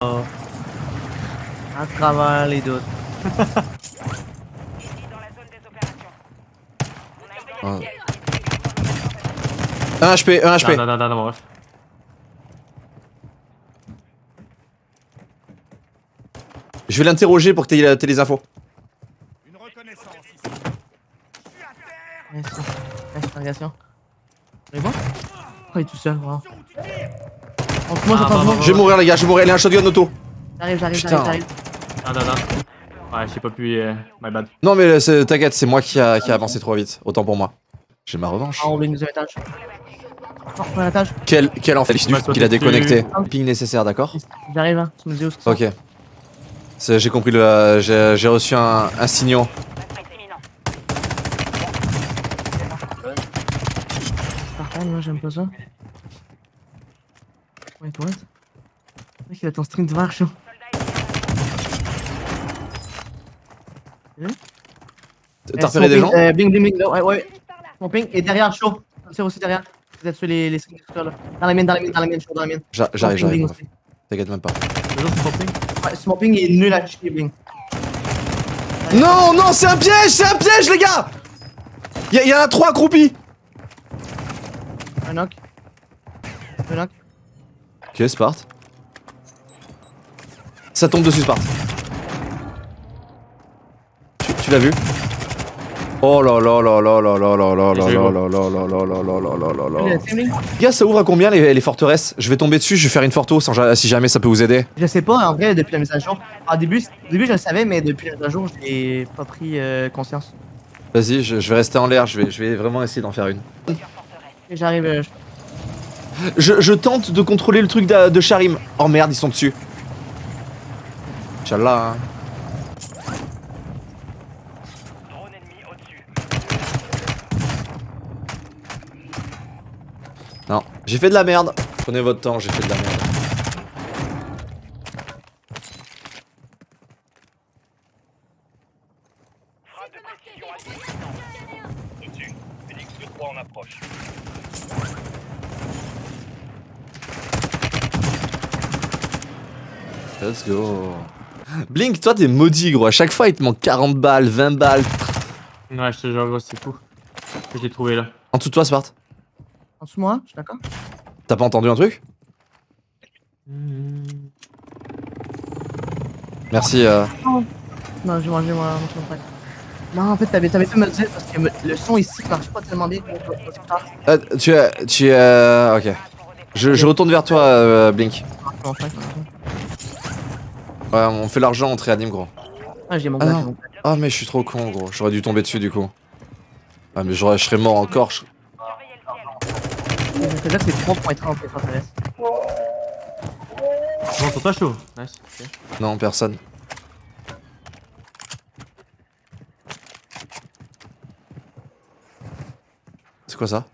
Oh. À travers les doutes. Ah. Un HP, un HP. Non, non, non, non, bref. Je vais l'interroger pour que t'aies t'aies les infos. Merci. Interrogation. C'est bon? Oh, il est tout seul, wow. Moi, Ah, bah, monde. bah, Je vais mourir les gars, je vais mourir. Il a un shotgun auto. J'arrive, j'arrive, Putain. j'arrive, j'arrive. Non, non, non. Ouais, j'ai pas pu. euh, my bad. Non mais c'est- t'inquiète, c'est moi qui a, qui a avancé trop vite. Autant pour moi. J'ai ma revanche. Ah, on. Quel, quel toi, qu'il a déconnecté. Ping nécessaire, d'accord J'arrive, hein. Tu me dis où c'est Ok. J'ai compris le. J'ai j'ai reçu un, un signal. Parfait, moi j'aime pas ça. Ouais, toi. Mec, il a ton string de verre chaud. T'as repéré des gens euh, Bling, bling, bling, ouais, ouais. Mon ping est derrière chaud. Tire aussi derrière. Vous êtes sur les, les là. Dans la mine, dans la mine, dans la mine, chaud, dans la. J'a- J'arrive, j'arrive. T'inquiète même pas. Ouais, mon ping est nul à chier, bling. Non, non, c'est un piège, c'est un piège, les gars Y'a y en a trois accroupis Un knock. Un knock. Ok, Spart. Ça tombe dessus, Spart. Tu, tu l'as vu Oh là là là là là là là là là là là là là là là là là là là Le là. team link Gars, ça ouvre à combien les, les forteresses Je vais tomber dessus, je vais faire une forto si jamais ça peut vous aider. Je sais pas, en vrai, depuis la mise à jour. Au début, au début je le savais, mais depuis la mise à jour, j'ai pas pris euh, conscience. Vas-y, je, je vais rester en l'air, je vais, je vais vraiment essayer d'en faire une. J'arrive. euh, je- Je, je tente de contrôler le truc de, de Charim. Oh merde, ils sont dessus. Inch'Allah, hein. Non, j'ai fait de la merde. Prenez votre temps, j'ai fait de la merde. Let's go. Blink, toi t'es maudit gros. À chaque fois il te manque 40 balles, 20 balles. Ouais, je te jure, gros, c'est fou. Je l'ai trouvé là. En dessous de toi, Spart. En dessous de moi, je suis d'accord T'as pas entendu un truc? Merci. Euh... Non, j'ai mangé moi, mon champagne. Non, en fait, t'avais t'avais fait me le dire parce que me- le son ici marche pas tellement bien. euh, tu es. Tu es. euh, Ok. Je, je retourne vers toi, euh, Blink. Ouais, on fait l'argent, on te réanime, gros. Ah, j'ai mon Ah, mon. Ah, mais je suis trop con, gros. J'aurais dû tomber dessus, du coup. Ah, mais j'aurais- je serais mort encore. je- Je veux dire que c'est 3.30 les forteresses. Bon, sur toi, chaud. Nice. ok. Non, personne. C'est quoi ça?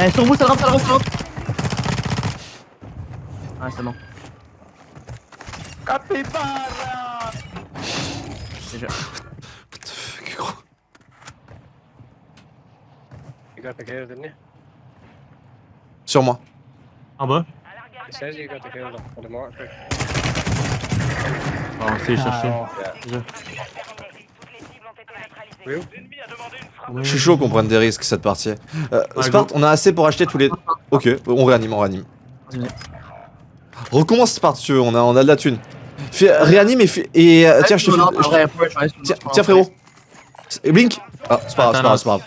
Euh, sur vous, ça rentre, ça rentre, ça rentre. Ouais, c'est bon. Déjà. What the fuck, gros You got the kill, didn't you? Sur moi. En bas. It says you got the kill on the mark. Bon, c'est cherché. Je suis chaud qu'on prenne des risques cette partie. Euh, on a assez pour acheter tous les. Ok, on réanime, on réanime. Recommence Spart si tu veux, on a, on a de la thune. Fais, réanime et, fais- et euh, tiens, je te fais. Tiens, frérot. Et Blink Ah, c'est pas grave, c'est pas grave, c'est pas grave.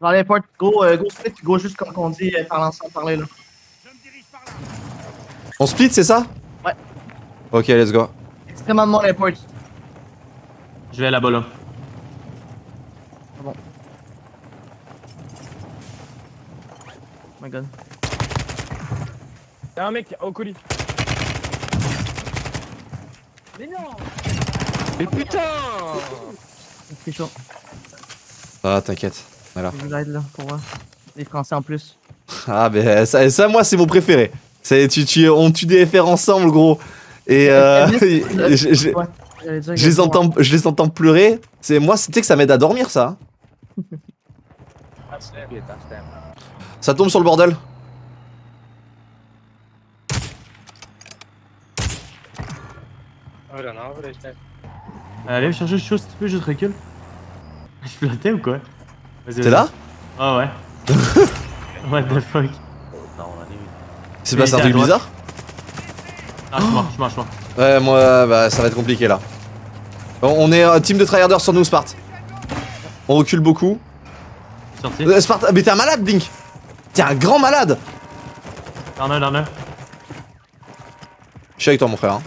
Dans les portes, go, euh, go split, go juste comme on dit, euh, parler ensemble, parler là. On split, c'est ça Ouais. Ok, let's go. Extrêmement les portes. Je vais là-bas là. Oh my god. Ah mec, au colis. Mais putain C'est chaud. Ah, t'inquiète. Voilà. Je vous aide là pour voir. Les Français en plus. Ah, ben ça, ça, moi, c'est mon préféré. C'est, tu, tu, on tue des FR ensemble, gros. Et euh, je, les entends, je les entends pleurer. C'est moi, c'était que ça m'aide à dormir, ça. Ça tombe sur le bordel. It's them. Euh, Allez me chercher chaud si tu peux, juste recule. Je flottais ou quoi Vas-y, T'es là Ah ouais. What the fuck Oui, passé un truc bizarre Ah, je suis mort, je suis mort, je. Ouais, moi, bah, ça va être compliqué là. On on est un team de tryharders sur nous, Spart. On recule beaucoup. Sorti. Euh, Spart, mais t'es un malade, Blink T'es un grand malade Dans un, dans un, Je suis avec toi, mon frère. hein.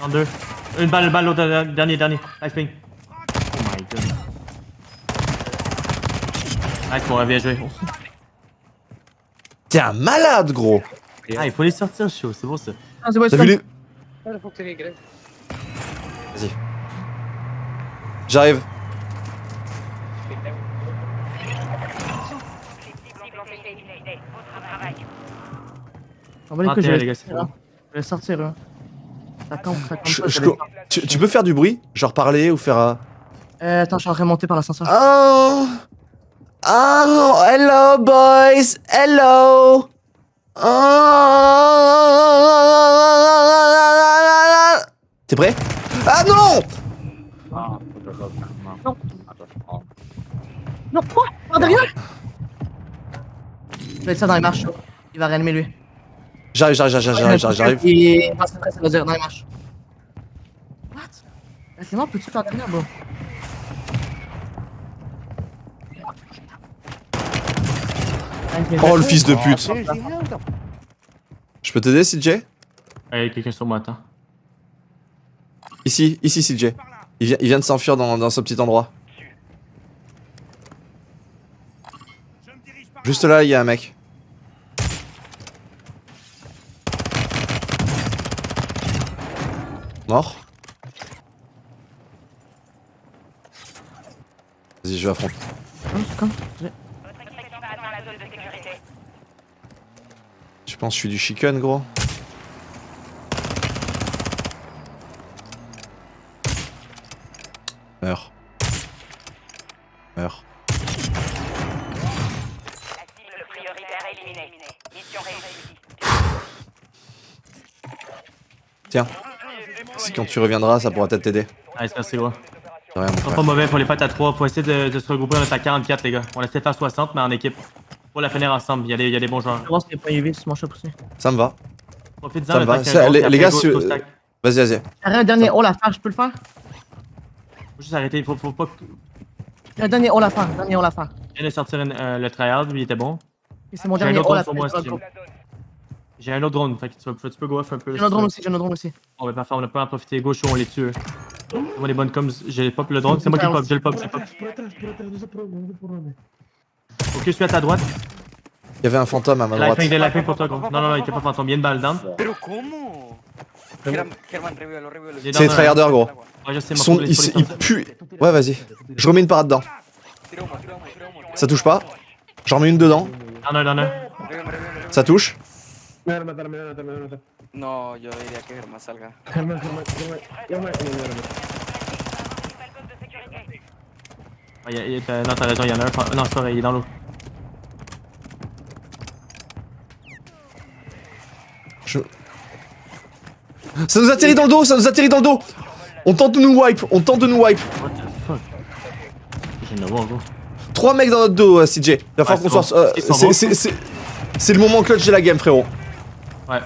dans deux. Une balle, une balle, l'autre, dernier, dernier. Nice ping. Oh my god. Nice, bon, bien joué. T'es un malade, gros Ah, il faut les sortir, chaud, c'est bon ça. Ah, c'est bon, c'est les... In? Vas-y. J'arrive. On va les couilles, je vais les gars, les c'est sortir, bon. hein. Je vais sortir, eux. Ça campe, ça campe Je- pas, je ça co- les- tu, tu peux faire du bruit? Genre parler ou faire... un- Euh, attends, je suis en train de monter par l'ascenseur. Oh Oh Hello, boys Hello Oh T'es prêt? Ah non Non, quoi? Par derrière Je vais mettre ça dans les marches. Il va réanimer lui. J'arrive, j'arrive, j'arrive, j'arrive, j'arrive. Et... Non, ça va dire les marches. What? Là, c'est mort, peux-tu par derrière, bro Oh le fils de pute Je peux t'aider, CJ Hey, quelqu'un sur moi, attends. Ici, ici, CJ. Il vient, il vient de s'enfuir dans, dans ce petit endroit. Juste là, il y a un mec. Mort. Vas-y, je vais affronter. J'ai- Je pense que je suis du chicken, gros. Meurs. Meurs. Le prioritaire éliminé. Mission réussie. Tiens. Si quand tu reviendras, ça pourra peut-être t'aider. Nice, merci gros. Sont frère. pas mauvais, faut les faire à 3. Faut essayer de, de se regrouper, on est à 44 les gars. On essaie de faire 60 mais en équipe. Faut la finir ensemble, il y a des, il y a des bons joueurs. Je points UV sur mon shop aussi? Ça me va. Profite-en, Ça me le va. qu'il Ça, les- les gars, si-. Vas-y, vas-y. Arrête un dernier all à faire, je peux le faire? Faut juste arrêter, faut, faut pas. Un dernier all à faire, un dernier all à faire. Je viens de sortir une- euh, le tryhard, lui il était bon. Et c'est mon dernier all à faire. J'ai un autre drone, fait que tu, vas- tu peux go off un peu. J'ai un drone aussi, j'ai un drone aussi. Bon, bah parfait, on a pas à en profiter. Gauche, on les tue. eux. C'est moi des bonnes coms, j'ai pop le drone, c'est moi qui le pop, j'ai le pop, j'ai le pop. Ok, je suis à ta droite. Il y avait un fantôme à ma droite. Lifing, des lifing pour toi, gros. Non, non, non, il était pas fantôme, il y a une balle down. Pero est C'est les tryharders, gros. Ouais, je sais, les- Ils, ils puent. Ouais, vas-y. Je remets une parade dedans. Ça touche pas? J'en remets une dedans. Revívelo, revívelo, revívelo. Ça touche? Me van a matar, me van a matar, me van a matar. No, yo diría que Germán salga. Germán, Germán, Germán, il non, t'as raison, il y en a un. Non, c'est pas vrai, il est dans l'eau. Je... Ça nous atterrit dans le dos, ça nous atterrit dans le dos On tente de nous wipe, on tente de nous wipe What the fuck? Trois mecs dans notre dos, euh, CJ. Il va falloir c'est qu'on soit... euh, C'est le moment clutch de la game, frérot. Ouais.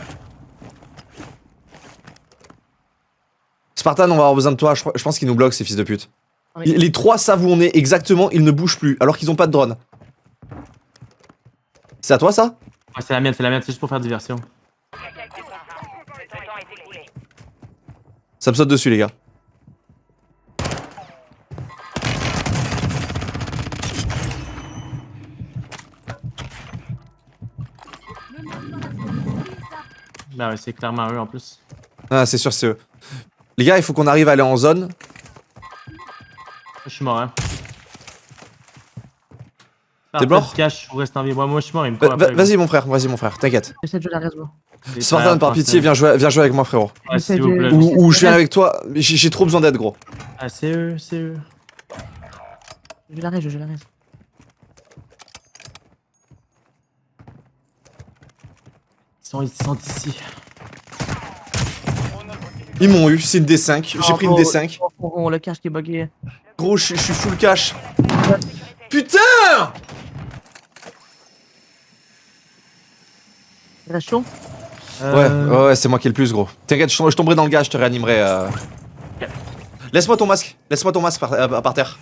Spartan, on va avoir besoin de toi. Je, je pense qu'ils nous bloquent, ces fils de pute. Oui. Les- Les trois savent où on est exactement, ils ne bougent plus, alors qu'ils ont pas de drone. C'est à toi, ça? Ouais, c'est la mienne, c'est la mienne, c'est juste pour faire diversion. Le temps est écoulé. Ça me saute dessus, les gars. Bah ouais, c'est clairement eux en plus. Ah, c'est sûr, c'est eux. Les gars, il faut qu'on arrive à aller en zone. Je suis mort, hein. T'es mort reste en vie. Moi, moi, je suis mort, il me Va- court va- après, gros. Vas-y, mon frère, vas-y, mon frère, t'inquiète. J'essaie de jouer la. Les Spartan, par pitié, viens jouer, viens jouer avec moi, frérot. Ouais, s'il vous plaît. J'essaie de- Ou, ou je viens avec toi, j'ai j'ai trop besoin d'aide, gros. Ah, c'est eux, c'est eux. Je la reste, je la reste. Sont, ils sont ici. Ils m'ont eu, c'est une D5. J'ai pris une D5. Oh, oh, oh, le cache qui est bugué. Gros, je je suis full cash. Putain reste chaud? Euh, ouais, ouais, c'est moi qui ai le plus gros. T'inquiète, je, tom- je tomberai dans le gars, je te réanimerai. euh. Laisse-moi ton masque, laisse-moi ton masque par, euh, par terre.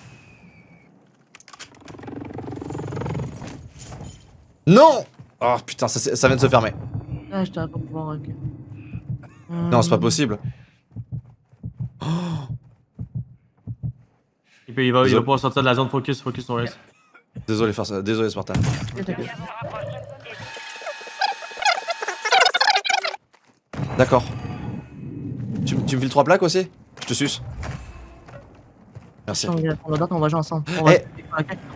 Non Oh putain, ça vient de se fermer. Ah, je t'arrête pas pouvoir. ok. Non, c'est pas possible. Il, peut, il, va, il va Désolé. pouvoir sortir de la zone focus, focus sur Race. Désolé, faire ça. Désolé, Spartan. D'accord. Tu, tu me files trois plaques aussi? Je te suce. Merci. On va- on on jouer ensemble. On va, Eh.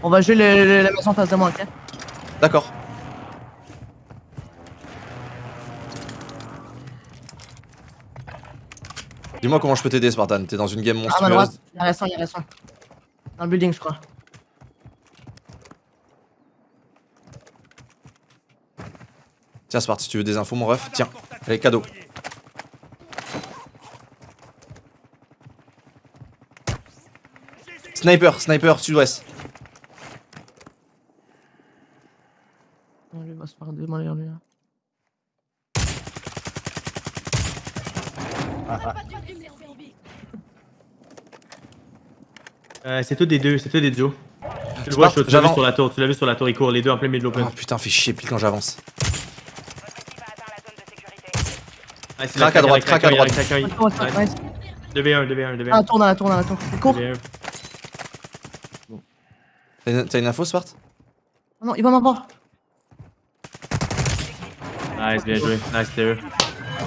on va jouer le- le- la maison en face de moi, ok D'accord. Dis-moi comment je peux t'aider, Spartan. T'es dans une game À ma monstrueuse. droite, il reste un, il reste un. Dans le building, je crois. Tiens, Spart, si tu veux des infos, mon ref. Tiens, allez, cadeau. Sniper, sniper, sud-ouest. Oh, lui, il va se faire démolir, lui. hein. Euh, c'est tout des deux, c'est tout des duos. Tu le vois, tu l'as vu sur la tour, tu l'as vu sur la tour, ils courent les deux en plein milieu de l'open. Oh putain, fais chier pile quand j'avance. Ah, c'est Crac à droite, craque, crac à craque, droite. craque, Attends, attends, craque. nice. 2v1, 2v1, 2v1. Ah, tourne dans la tour, dans la tour. Cours 2v1. T'as une, t'as une info, Spart Ah Non, il va m'avoir. Nice, bien joué. Nice, c'était eux.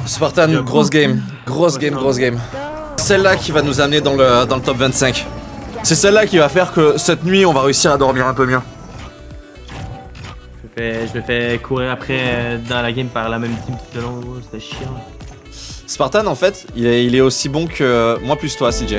Spartan, grosse game. Grosse game, grosse game. Celle-là qui va nous amener dans le, dans le top 25. C'est celle-là qui va faire que cette nuit, on va réussir à dormir un peu mieux. Je me fais, je me fais courir après euh, dans la game par la même team tout le long. C'était chiant. Spartan, en fait, il est, il est aussi bon que moi plus toi, CJ.